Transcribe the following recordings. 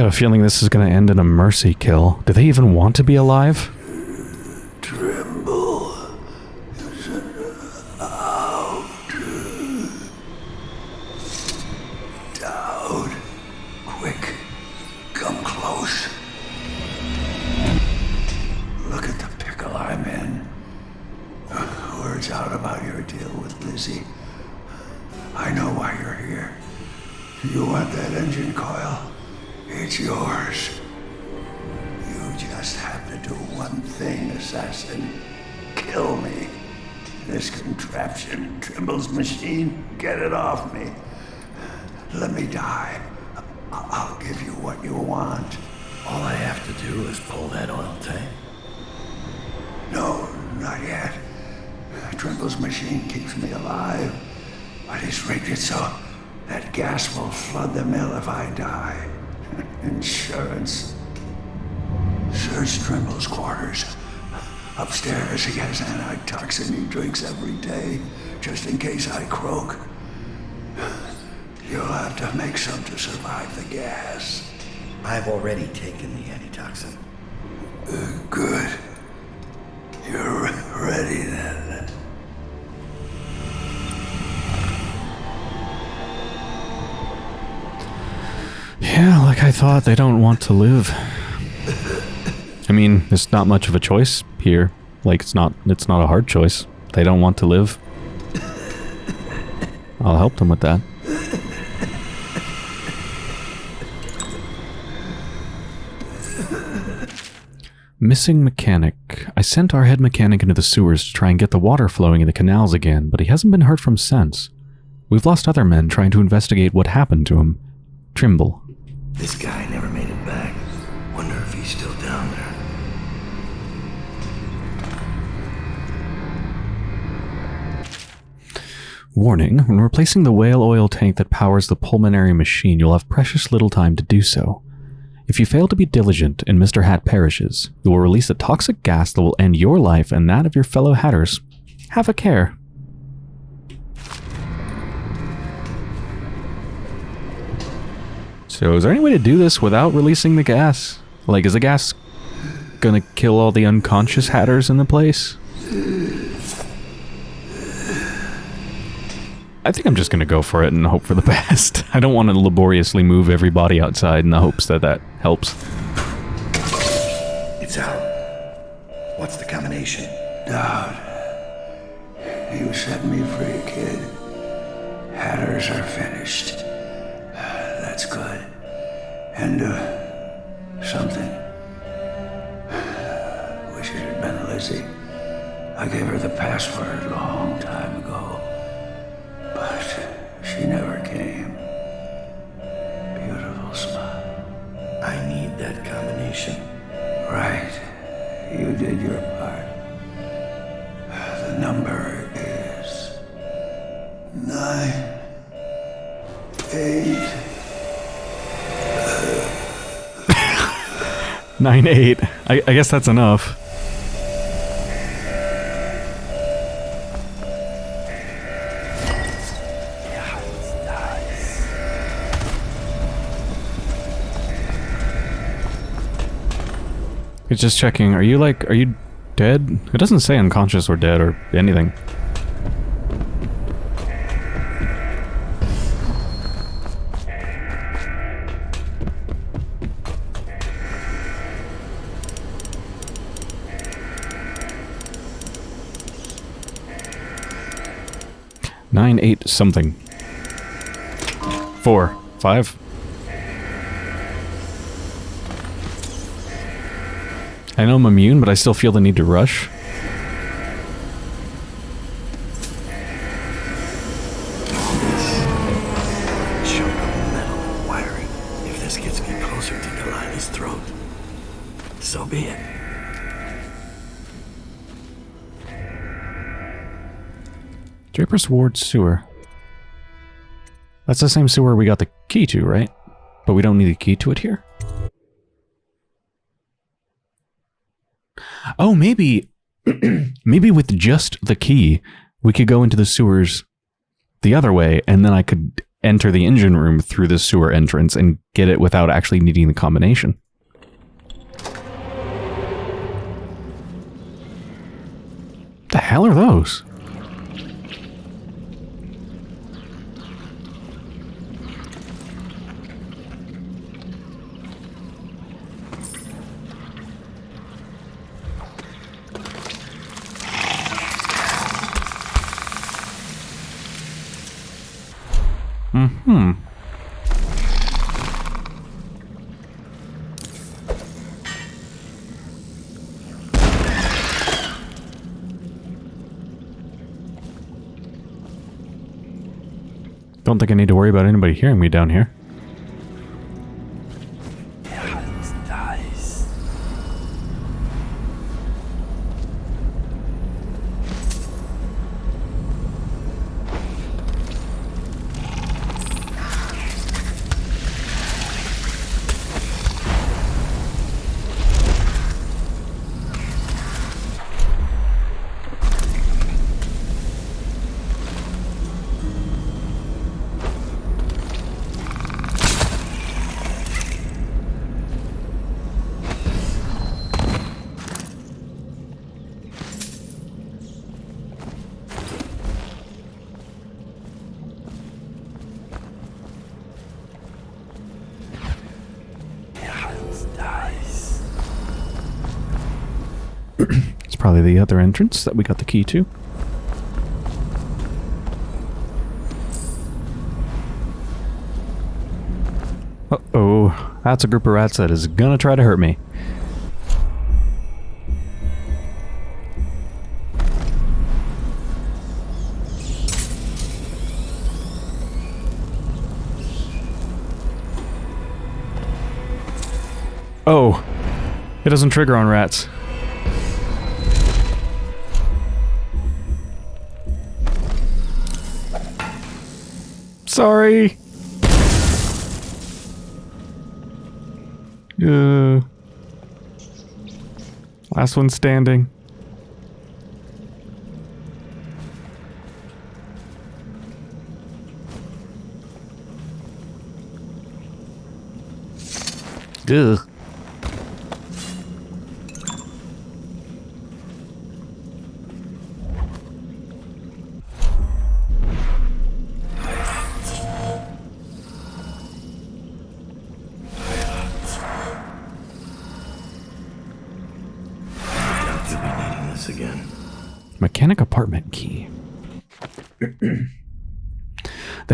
got a feeling this is going to end in a mercy kill. Do they even want to be alive? Trimble's machine keeps me alive, but he's rigged it so that gas will flood the mill if I die. Insurance. Search Trimble's quarters. Upstairs, he has antitoxin he drinks every day, just in case I croak. You'll have to make some to survive the gas. I've already taken the antitoxin. Good. You're ready then. Yeah, like I thought, they don't want to live. I mean, it's not much of a choice here. Like it's not it's not a hard choice. They don't want to live. I'll help them with that. Missing mechanic. I sent our head mechanic into the sewers to try and get the water flowing in the canals again, but he hasn't been heard from since. We've lost other men trying to investigate what happened to him. Trimble. This guy never made it back. Wonder if he's still down there. Warning, when replacing the whale oil tank that powers the pulmonary machine, you'll have precious little time to do so. If you fail to be diligent and Mr. Hat perishes, you will release a toxic gas that will end your life and that of your fellow Hatters. Have a care. So is there any way to do this without releasing the gas? Like, is the gas gonna kill all the unconscious Hatters in the place? I think I'm just gonna go for it and hope for the best. I don't want to laboriously move everybody outside in the hopes that that helps. It's out. What's the combination? Daud. You set me free, kid. Hatters are finished. That's good. And, uh, something. Wish it had been Lizzie. I gave her the password a long time ago. 9-8. I, I guess that's enough. It's just checking. Are you like, are you dead? It doesn't say unconscious or dead or anything. Nine, eight, something. Four, five. I know I'm immune, but I still feel the need to rush. Ward sewer. That's the same sewer we got the key to, right? But we don't need a key to it here? Oh, maybe... maybe with just the key, we could go into the sewers the other way, and then I could enter the engine room through the sewer entrance and get it without actually needing the combination. The hell are those? Hmm. Don't think I need to worry about anybody hearing me down here. Probably the other entrance that we got the key to. Uh-oh. That's a group of rats that is gonna try to hurt me. Oh. It doesn't trigger on rats. Sorry. Uh, last one standing. Ugh.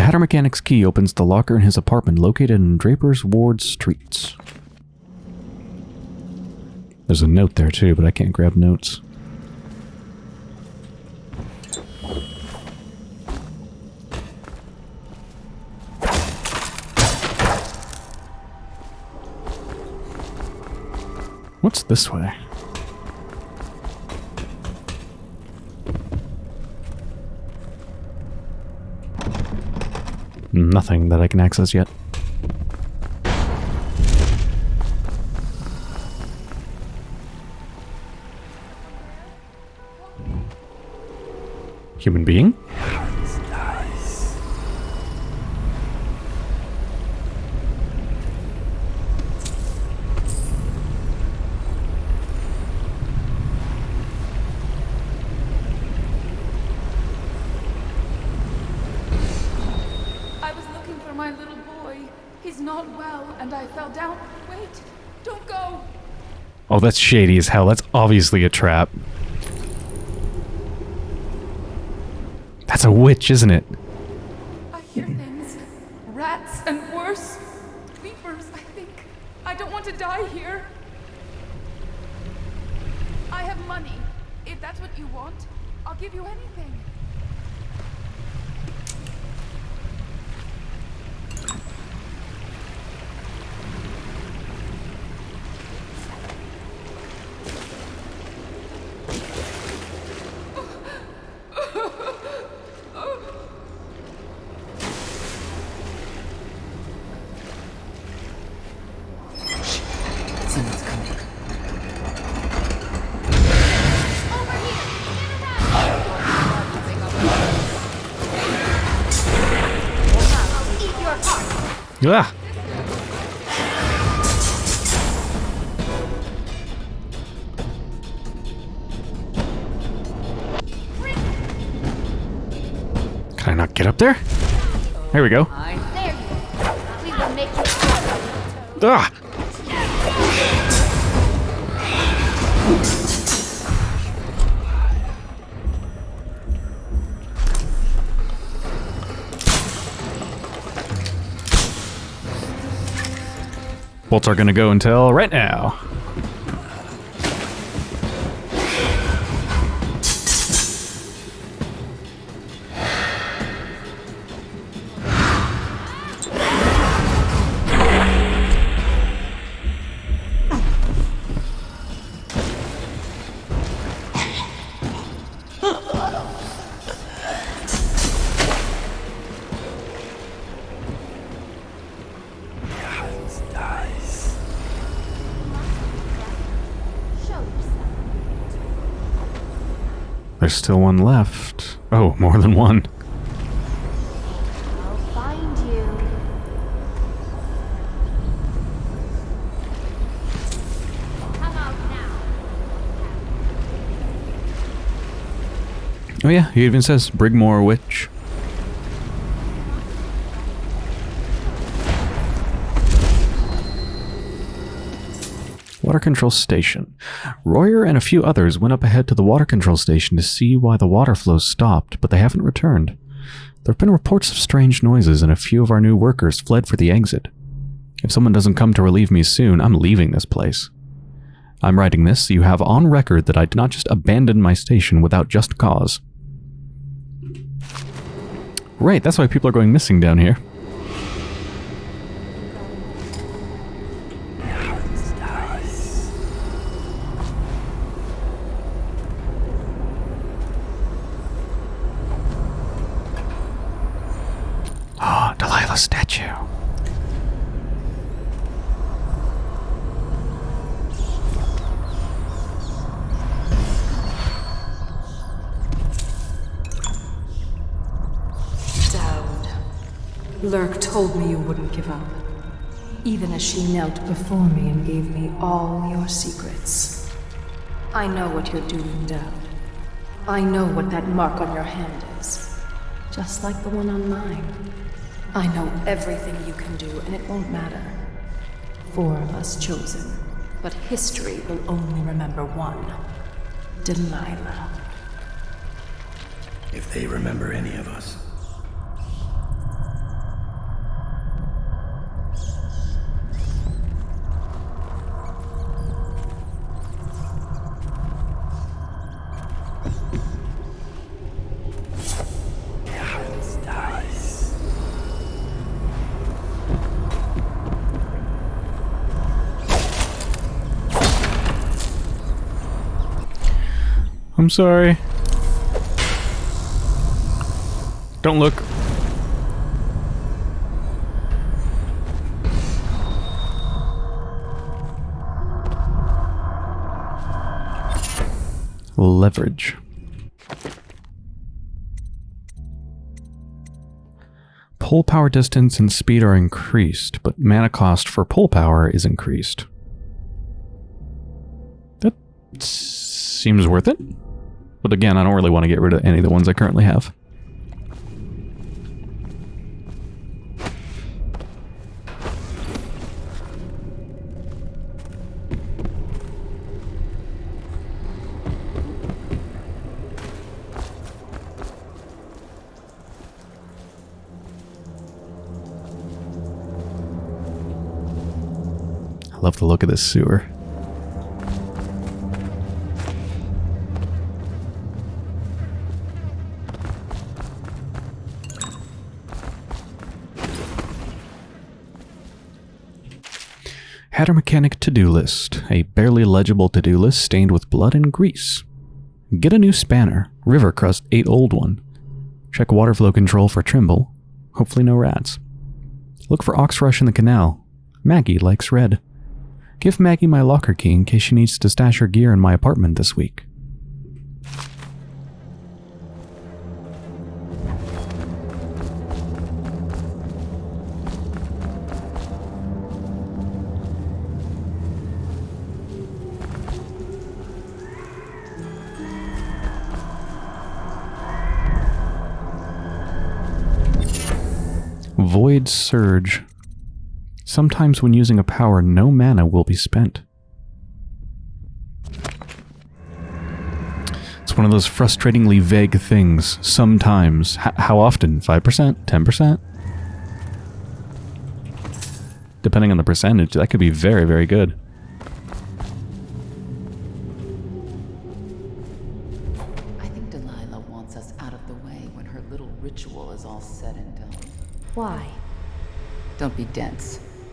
Hatter Mechanic's key opens the locker in his apartment located in Draper's Ward Streets. There's a note there too, but I can't grab notes. What's this way? Nothing that I can access yet. Human being? Nice. I was looking for my little boy. He's not well, and I fell down. Wait, don't go. Oh, that's shady as hell. That's obviously a trap. That's a witch, isn't it? I hear things. Rats and worse. Creepers, I think. I don't want to die here. I have money. If that's what you want, I'll give you anything. Someone's coming. Ah! Can I not get up there? There we go. There you go. We will make you Ah! Are gonna go until right now. There's still one left. Oh, more than one. I'll find you. Come out now. Oh yeah, he even says Brigmore Witch. Water control station. Royer and a few others went up ahead to the water control station to see why the water flow stopped, but they haven't returned. There have been reports of strange noises, and a few of our new workers fled for the exit. If someone doesn't come to relieve me soon, I'm leaving this place. I'm writing this so you have on record that I did not just abandon my station without just cause. Right, that's why people are going missing down here. Ah, Delilah statue. Daud. Lurk told me you wouldn't give up. Even as she knelt before me and gave me all your secrets. I know what you're doing, Daud. I know what that mark on your hand is. Just like the one on mine. I know everything you can do, and it won't matter. Four of us chosen, but history will only remember one. Delilah. If they remember any of us. I'm sorry. Don't look. Leverage. Pull power distance and speed are increased, but mana cost for pull power is increased. That seems worth it. But again, I don't really want to get rid of any of the ones I currently have. I love the look of this sewer. Mechanic to-do list. A barely legible to-do list stained with blood and grease. Get a new spanner. River krust ate old one. Check water flow control for Trimble. Hopefully no rats. Look for Oxrush in the canal. Maggie likes red. Give Maggie my locker key in case she needs to stash her gear in my apartment this week. Void Surge. Sometimes when using a power, no mana will be spent. It's one of those frustratingly vague things. Sometimes. H how often? 5%? 10%? Depending on the percentage, that could be very, very good.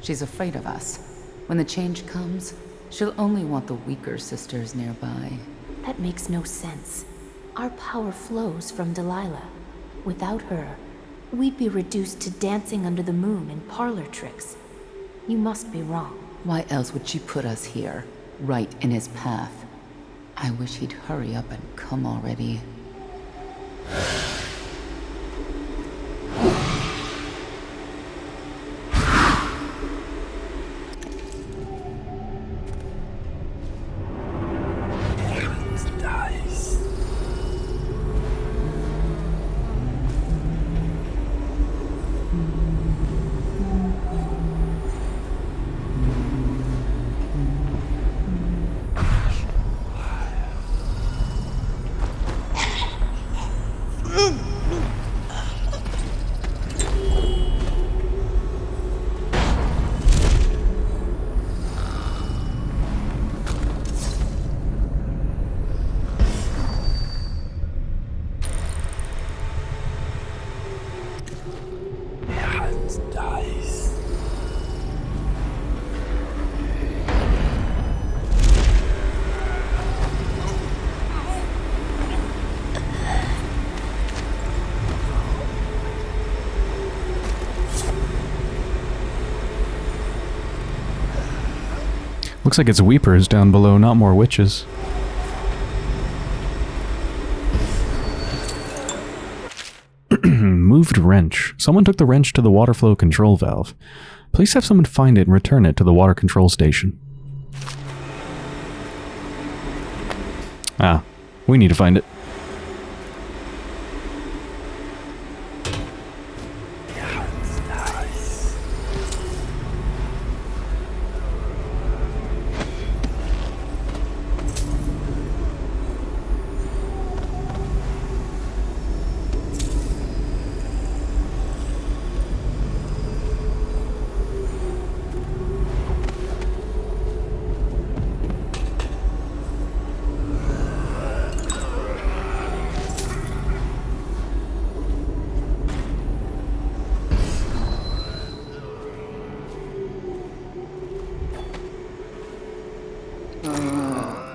She's afraid of us. When the change comes, she'll only want the weaker sisters nearby. That makes no sense. Our power flows from Delilah. Without her, we'd be reduced to dancing under the moon and parlor tricks. You must be wrong. Why else would she put us here, right in his path? I wish he'd hurry up and come already. Looks like it's weepers down below, not more witches. Moved wrench. Someone took the wrench to the water flow control valve. Please have someone find it and return it to the water control station. Ah, we need to find it.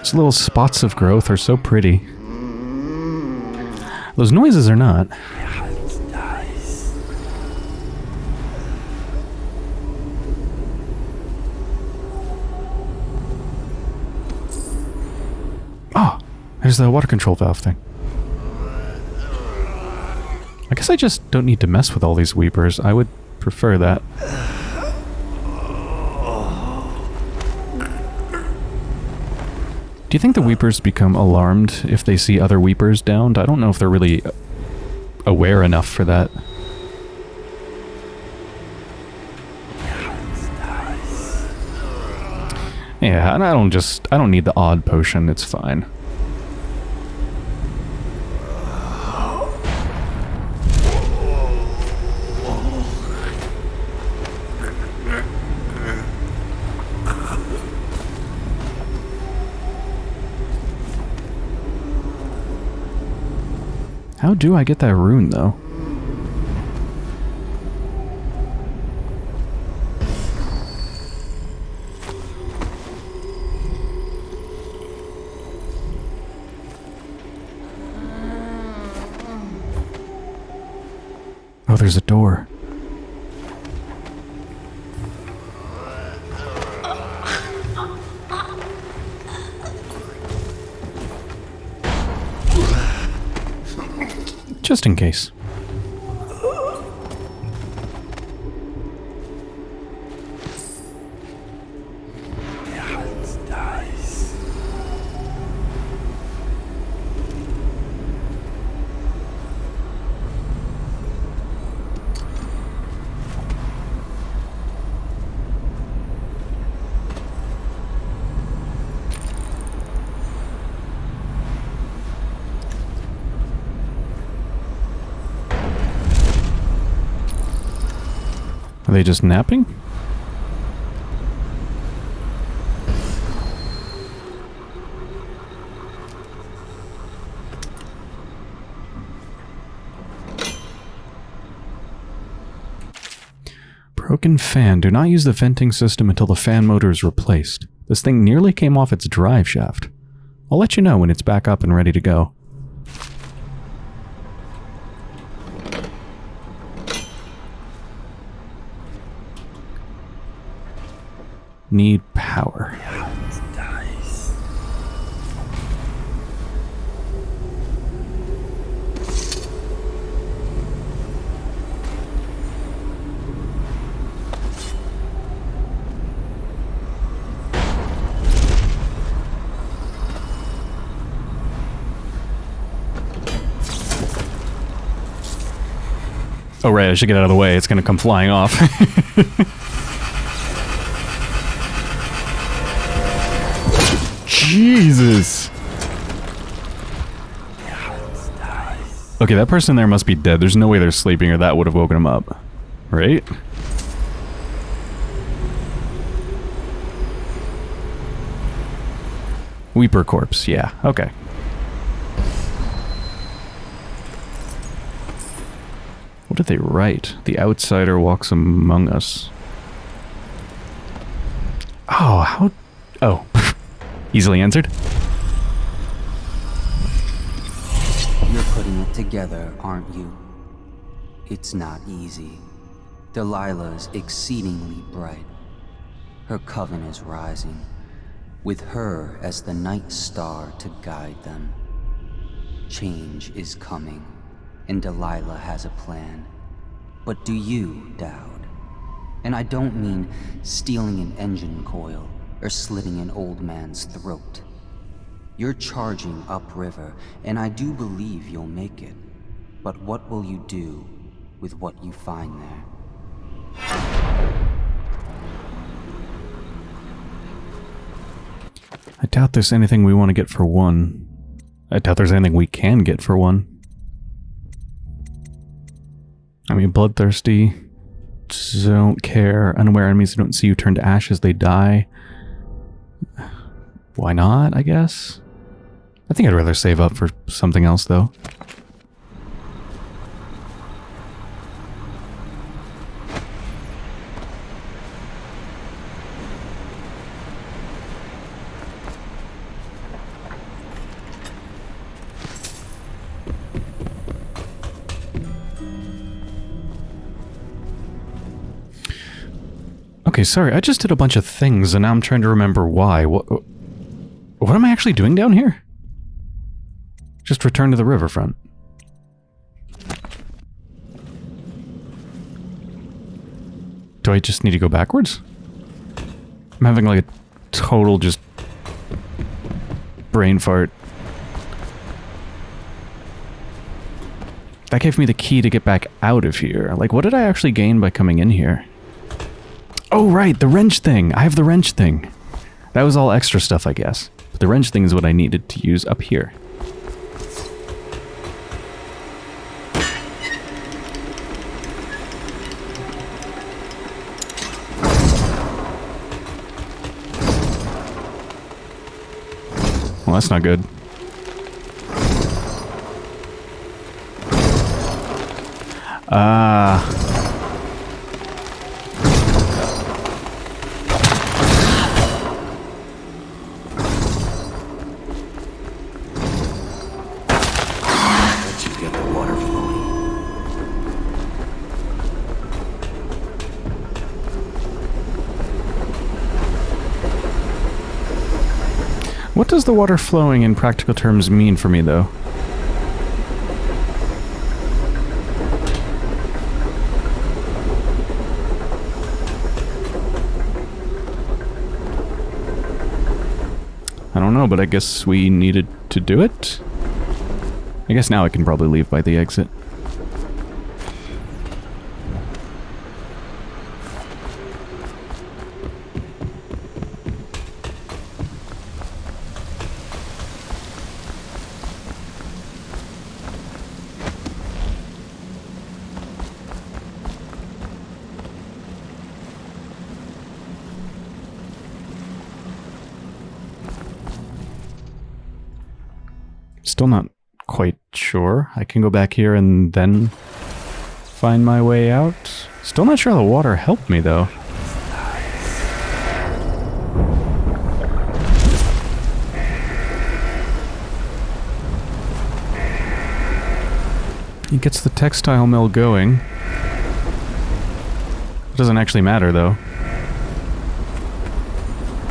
Those little spots of growth are so pretty. Those noises are not. Oh, there's the water control valve thing. I guess I just don't need to mess with all these weepers. I would prefer that. You think the Weepers become alarmed if they see other Weepers downed? I don't know if they're really aware enough for that. Yeah, and I don't just... I don't need the odd potion, it's fine. How do I get that rune, though? Oh, there's a door. Just in case. Are they just napping? Broken fan. Do not use the venting system until the fan motor is replaced. This thing nearly came off its drive shaft. I'll let you know when it's back up and ready to go. Need power. Oh right, I should get out of the way. It's gonna come flying off. Okay, that person there must be dead. There's no way they're sleeping or that would have woken them up. Right? Weeper corpse, yeah, okay. What did they write? The outsider walks among us. Oh, how... Oh. Easily answered. You're putting it together, aren't you? It's not easy. Delilah's exceedingly bright. Her coven is rising, with her as the night star to guide them. Change is coming, and Delilah has a plan. But do you, Daud? And I don't mean stealing an engine coil or slitting an old man's throat. You're charging upriver, and I do believe you'll make it. But what will you do with what you find there? I doubt there's anything we want to get for one. I doubt there's anything we can get for one. I mean, bloodthirsty. Don't care. Unaware enemies don't see you turn to ashes, they die. Why not, I guess? I think I'd rather save up for something else, though. Okay, sorry, I just did a bunch of things and now I'm trying to remember why. What, what am I actually doing down here? Just return to the riverfront. Do I just need to go backwards? I'm having like a total just brain fart. That gave me the key to get back out of here. Like, what did I actually gain by coming in here? Oh, right, the wrench thing. I have the wrench thing. That was all extra stuff, I guess. But the wrench thing is what I needed to use up here. Well, that's not good. Ah. The water flowing in practical terms mean for me, though? I don't know, but I guess we needed to do it? I guess now I can probably leave by the exit. Still not quite sure. I can go back here and then find my way out. Still not sure how the water helped me, though. It gets the textile mill going. It doesn't actually matter, though.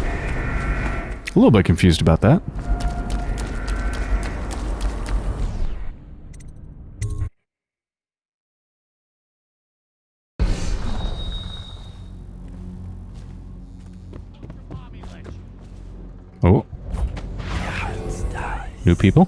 A little bit confused about that. New people?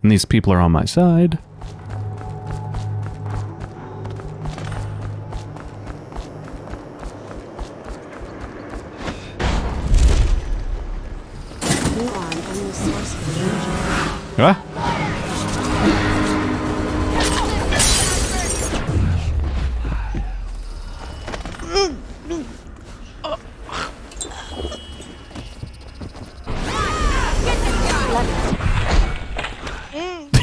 And these people are on my side.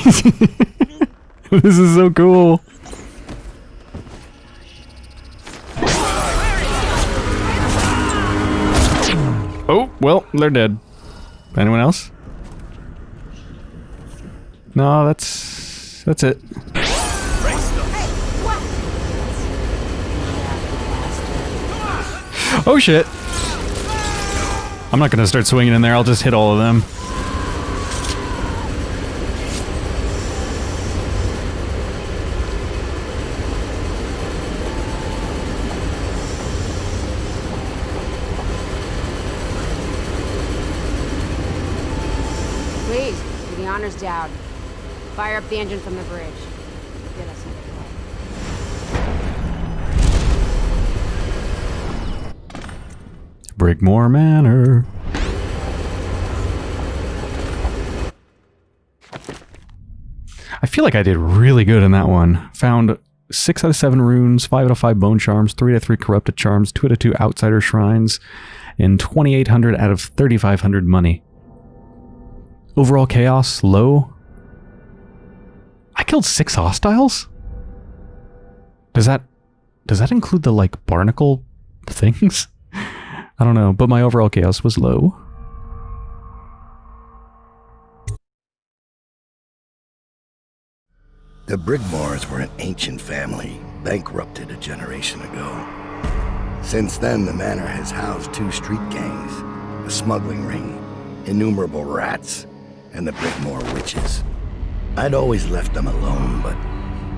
this is so cool. Oh, well, they're dead. Anyone else? No, that's that's it. Oh shit. I'm not gonna start swinging in there, I'll just hit all of them. Please, do the honors Daud. Fire up the engine from the bridge. Get us. Brigmore Manor. I feel like I did really good in that one. Found 6 out of 7 runes, 5 out of 5 bone charms, 3 out of 3 corrupted charms, 2 out of 2 outsider shrines, and 2800 out of 3500 money. Overall chaos, low. I killed 6 hostiles? Does that does that include the like barnacle things? I don't know, but my overall chaos was low. The Brigmores were an ancient family, bankrupted a generation ago. Since then, the manor has housed two street gangs, a smuggling ring, innumerable rats, and the Brigmore witches. I'd always left them alone, but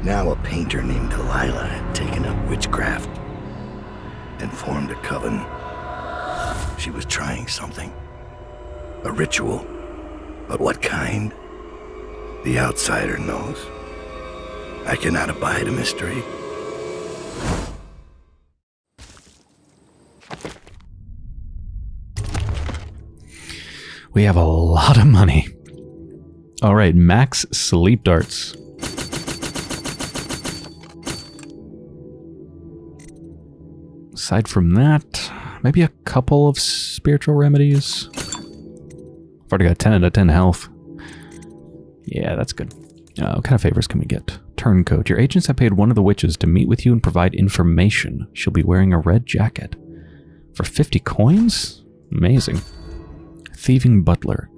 now a painter named Delilah had taken up witchcraft and formed a coven. She was trying something. A ritual. But what kind? The outsider knows. I cannot abide a mystery. We have a lot of money. All right, max sleep darts. Aside from that, maybe a couple of spiritual remedies. I've already got 10 out of 10 health. Yeah, that's good. Uh, what kind of favors can we get? Turncoat. Your agents have paid one of the witches to meet with you and provide information. She'll be wearing a red jacket. For 50 coins? Amazing. Thieving Butler.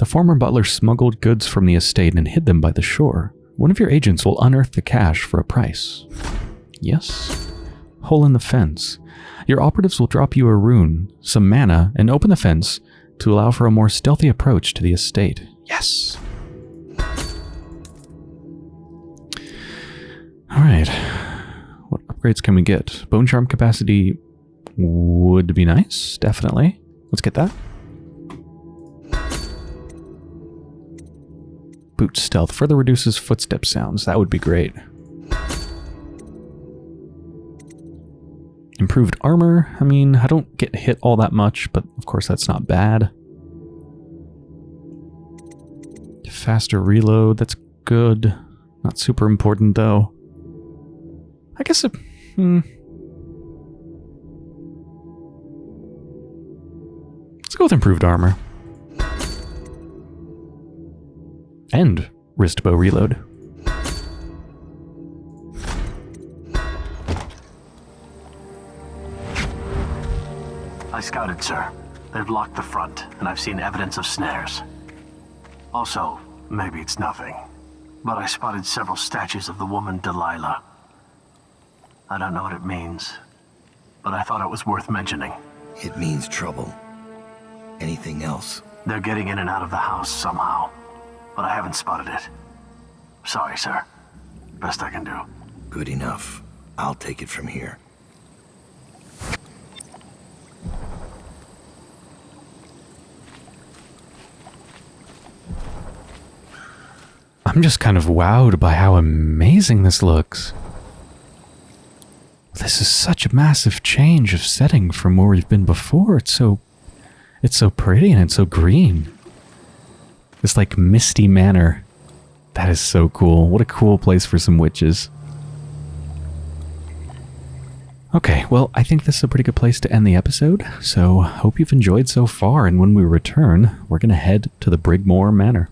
The former butler smuggled goods from the estate and hid them by the shore. One of your agents will unearth the cash for a price. Yes. Hole in the fence. Your operatives will drop you a rune, some mana, and open the fence to allow for a more stealthy approach to the estate. Yes. Alright. What upgrades can we get? Bone charm capacity would be nice, definitely. Let's get that. Boot stealth further reduces footstep sounds. That would be great. Improved armor. I mean, I don't get hit all that much, but of course that's not bad. Faster reload, that's good. Not super important though. I guess it... Hmm. Let's go with improved armor. And wrist bow reload. I scouted, sir. They've locked the front, and I've seen evidence of snares. Also, maybe it's nothing, but I spotted several statues of the woman Delilah. I don't know what it means, but I thought it was worth mentioning. It means trouble. Anything else? They're getting in and out of the house somehow, but I haven't spotted it. Sorry, sir. Best I can do. Good enough. I'll take it from here. I'm just kind of wowed by how amazing this looks. This is such a massive change of setting from where we've been before. It's so it's so pretty and it's so green. This like misty manor. That is so cool. What a cool place for some witches. Okay, well, I think this is a pretty good place to end the episode, so hope you've enjoyed so far, and when we return, we're going to head to the Brigmore Manor.